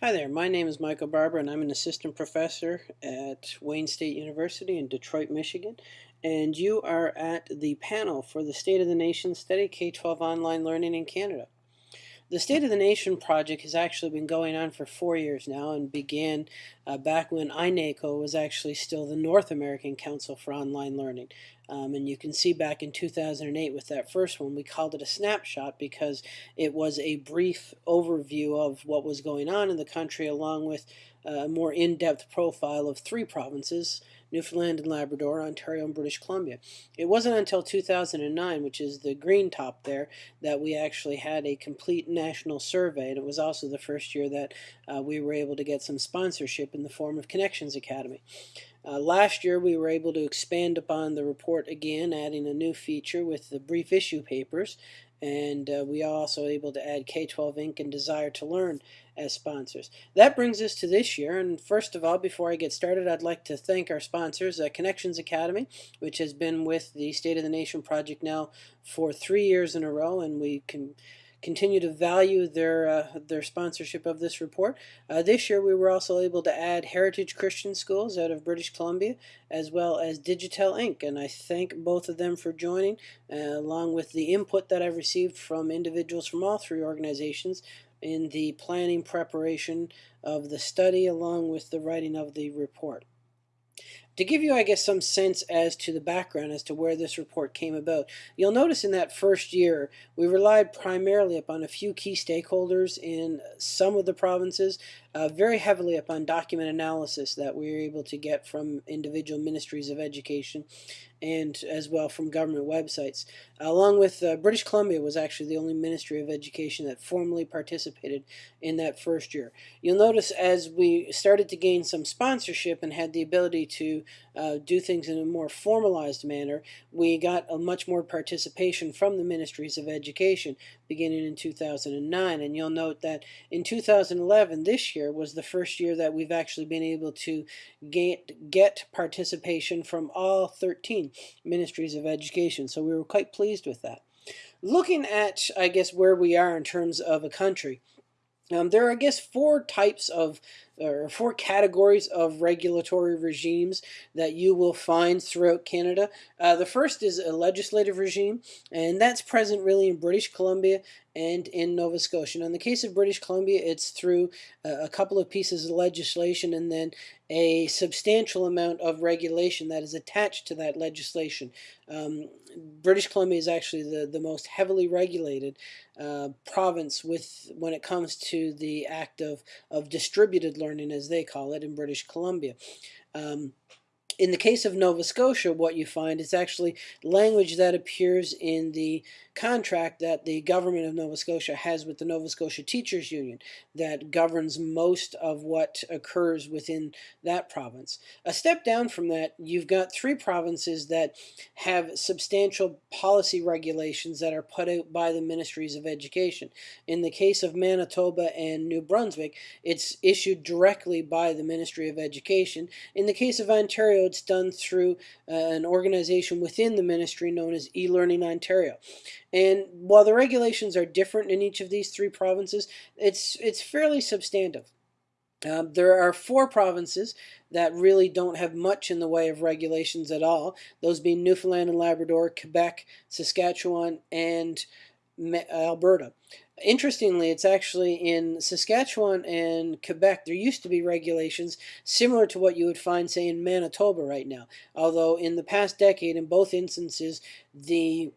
Hi there, my name is Michael Barbour and I'm an assistant professor at Wayne State University in Detroit, Michigan. And you are at the panel for the State of the Nation study, K-12 online learning in Canada. The State of the Nation project has actually been going on for four years now and began uh, back when iNACOL was actually still the North American Council for Online Learning. Um, and you can see back in 2008 with that first one, we called it a snapshot because it was a brief overview of what was going on in the country along with a more in-depth profile of three provinces, Newfoundland and Labrador, Ontario, and British Columbia. It wasn't until 2009, which is the green top there, that we actually had a complete national survey, and it was also the first year that uh, we were able to get some sponsorship in the form of Connections Academy. Uh, last year we were able to expand upon the report again, adding a new feature with the brief issue papers, and uh, we are also able to add K-12 Inc. and Desire2Learn as sponsors. That brings us to this year, and first of all, before I get started, I'd like to thank our sponsors, uh, Connections Academy, which has been with the State of the Nation project now for three years in a row, and we can continue to value their uh, their sponsorship of this report. Uh, this year we were also able to add Heritage Christian Schools out of British Columbia as well as Digital Inc. and I thank both of them for joining uh, along with the input that I've received from individuals from all three organizations in the planning preparation of the study along with the writing of the report. To give you, I guess, some sense as to the background as to where this report came about, you'll notice in that first year we relied primarily upon a few key stakeholders in some of the provinces, uh, very heavily upon document analysis that we were able to get from individual ministries of education and as well from government websites. Along with uh, British Columbia was actually the only Ministry of Education that formally participated in that first year. You'll notice as we started to gain some sponsorship and had the ability to uh, do things in a more formalized manner, we got a much more participation from the Ministries of Education beginning in 2009. And you'll note that in 2011, this year, was the first year that we've actually been able to get, get participation from all 13 Ministries of Education. So we were quite pleased with that. Looking at, I guess, where we are in terms of a country, um, there are, I guess, four types of or four categories of regulatory regimes that you will find throughout Canada. Uh, the first is a legislative regime, and that's present really in British Columbia and in Nova Scotia. Now, in the case of British Columbia, it's through a couple of pieces of legislation and then a substantial amount of regulation that is attached to that legislation. Um, British Columbia is actually the, the most heavily regulated uh, province with when it comes to the act of, of distributed learning learning, as they call it, in British Columbia. Um, in the case of Nova Scotia, what you find is actually language that appears in the contract that the government of Nova Scotia has with the Nova Scotia Teachers Union that governs most of what occurs within that province. A step down from that, you've got three provinces that have substantial policy regulations that are put out by the Ministries of Education. In the case of Manitoba and New Brunswick, it's issued directly by the Ministry of Education. In the case of Ontario, it's done through uh, an organization within the ministry known as eLearning Ontario. And while the regulations are different in each of these three provinces, it's, it's fairly substantive. Um, there are four provinces that really don't have much in the way of regulations at all, those being Newfoundland and Labrador, Quebec, Saskatchewan, and Alberta. Interestingly, it's actually in Saskatchewan and Quebec, there used to be regulations similar to what you would find, say, in Manitoba right now. Although in the past decade, in both instances, the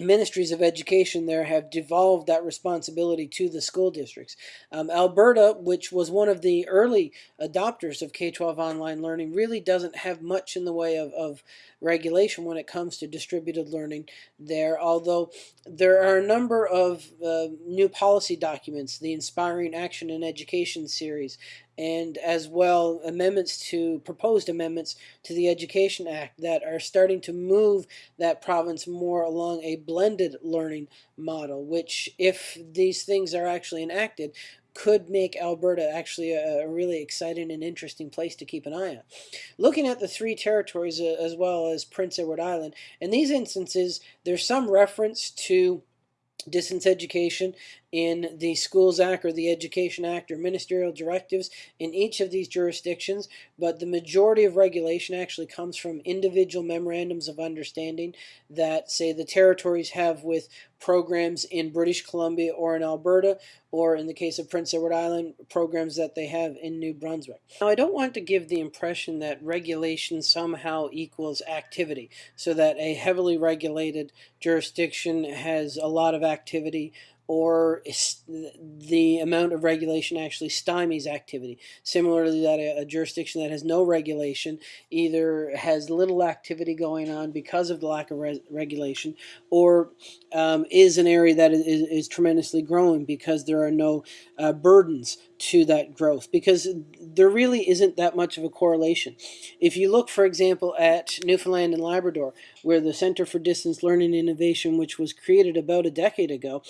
ministries of education there have devolved that responsibility to the school districts. Um, Alberta, which was one of the early adopters of K-12 online learning, really doesn't have much in the way of, of regulation when it comes to distributed learning there, although there are a number of uh, new policy documents, the Inspiring Action in Education series, and as well amendments to proposed amendments to the Education Act that are starting to move that province more along a blended learning model, which if these things are actually enacted, could make Alberta actually a, a, really exciting and interesting place to keep an eye on. Looking at the three territories uh, as well as Prince Edward Island, in these instances, there's some reference to distance education in the Schools Act or the Education Act or ministerial directives in each of these jurisdictions, but the majority of regulation actually comes from individual memorandums of understanding that, say, the territories have with programs in British Columbia or in Alberta, or in the case of Prince Edward Island, programs that they have in New Brunswick. Now, I don't want to give the impression that regulation somehow equals activity, so that a heavily regulated jurisdiction has a lot of activity or the amount of regulation actually stymies activity. Similarly, that a, jurisdiction that has no regulation either has little activity going on because of the lack of re regulation, or um, is an area that is, is, tremendously growing because there are no uh, burdens to that growth because there really isn't that much of a correlation. If you look, for example, at Newfoundland and Labrador, where the Center for Distance Learning Innovation, which was created about a decade ago,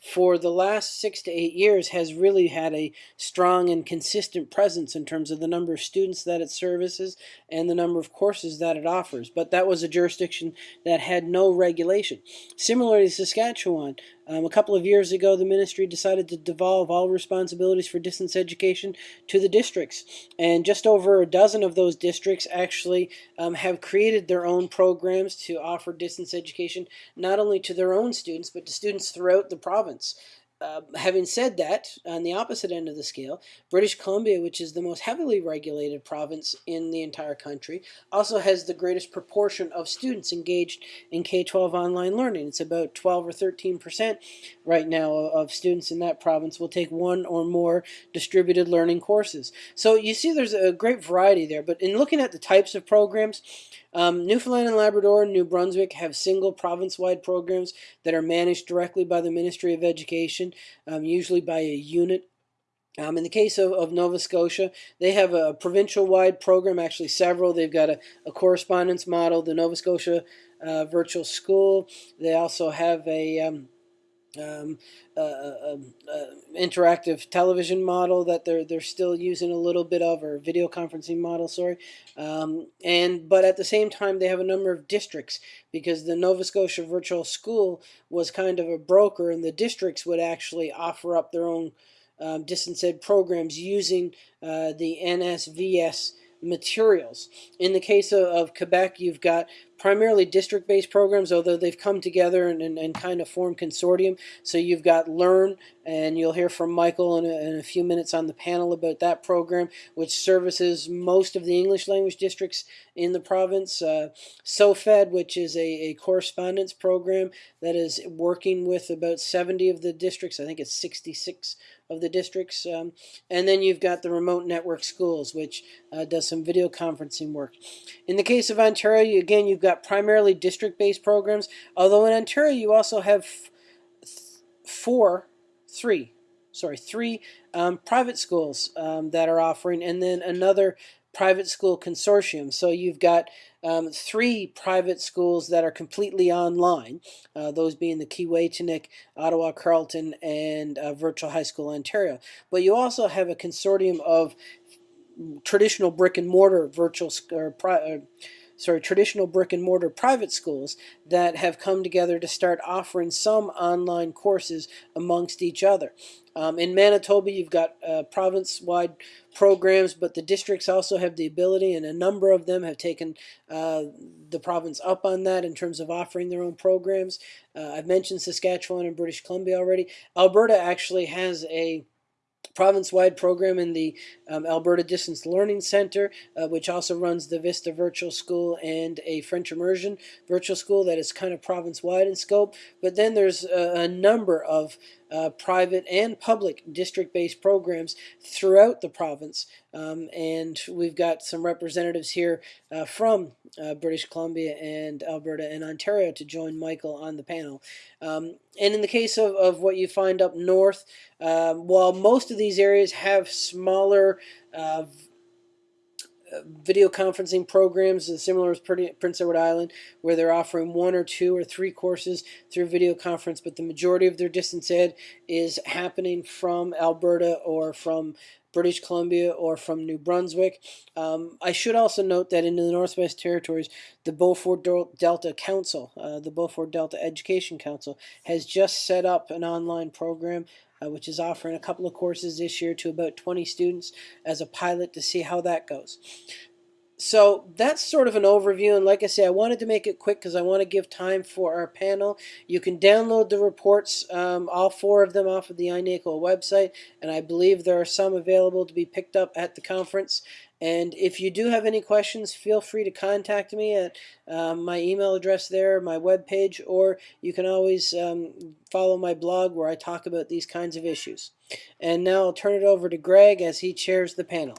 for the last six to eight years has really had a strong and consistent presence in terms of the number of students that it services and the number of courses that it offers. But that was a jurisdiction that had no regulation. Similarly, Saskatchewan, um, a couple of years ago, the ministry decided to devolve all responsibilities for distance education to the districts. And just over a dozen of those districts actually um, have created their own programs to offer distance education, not only to their own students, but to students throughout the province. Uh, having said that, on the opposite end of the scale, British Columbia, which is the most heavily regulated province in the entire country, also has the greatest proportion of students engaged in K-12 online learning. It's about 12 or 13 percent right now of students in that province will take one or more distributed learning courses. So you see there's a great variety there, but in looking at the types of programs, um, Newfoundland and Labrador and New Brunswick have single province-wide programs that are managed directly by the Ministry of Education, um, usually by a unit um, in the case of, of Nova Scotia, they have a provincial-wide program, actually several. They've got a, a correspondence model, the Nova Scotia uh, Virtual School. They also have a um, um, uh, uh, uh, interactive television model that they're they're still using a little bit of, or video conferencing model, sorry. Um, and but at the same time, they have a number of districts because the Nova Scotia Virtual School was kind of a broker, and the districts would actually offer up their own um, distance ed programs using uh, the NSVS materials. In the case of, of Quebec, you've got primarily district-based programs, although they've come together and, and, and, kind of formed consortium. So you've got Learn, and you'll hear from Michael in a, in a, few minutes on the panel about that program, which services most of the English language districts in the province. Uh, SOFAD, which is a, a correspondence program that is working with about 70 of the districts. I think it's 66 of the districts. Um, and then you've got the remote network schools, which uh, does some video conferencing work. In the case of Ontario, again, you've got primarily district-based programs, although in Ontario you also have four, three, sorry, three um, private schools um, that are offering, and then another private school consortium. So you've got um, three private schools that are completely online, uh, those being the Keewaytinook, Ottawa Carleton, and uh, Virtual High School Ontario. But you also have a consortium of traditional brick and mortar virtual or uh, sorry, traditional brick and mortar private schools that have come together to start offering some online courses amongst each other. Um, in Manitoba, you've got uh, province-wide programs, but the districts also have the ability, and a number of them have taken uh, the province up on that in terms of offering their own programs. Uh, I've mentioned Saskatchewan and British Columbia already. Alberta actually has a province-wide program in the um, Alberta Distance Learning Center, uh, which also runs the Vista Virtual School and a French Immersion Virtual School that is kind of province-wide in scope. But then there's a, a number of uh, private and public district-based programs throughout the province. Um, and we've got some representatives here uh, from uh, British Columbia and Alberta and Ontario to join Michael on the panel. Um, and in the case of, of what you find up north, um, while most of these areas have smaller uh, video conferencing programs similar as Prince Edward Island, where they're offering one or two or three courses through video conference, but the majority of their distance ed is happening from Alberta or from British Columbia or from New Brunswick. Um, I should also note that in the Northwest Territories, the Beaufort Delta Council, uh, the Beaufort Delta Education Council, has just set up an online program uh, which is offering a couple of courses this year to about 20 students as a pilot to see how that goes. So that's sort of an overview, and like I say, I wanted to make it quick because I want to give time for our panel. You can download the reports, um, all four of them, off of the iNACOL website, and I believe there are some available to be picked up at the conference. And if you do have any questions, feel free to contact me at um, my email address there, my webpage, or you can always um, follow my blog where I talk about these kinds of issues. And now I'll turn it over to Greg as he chairs the panel.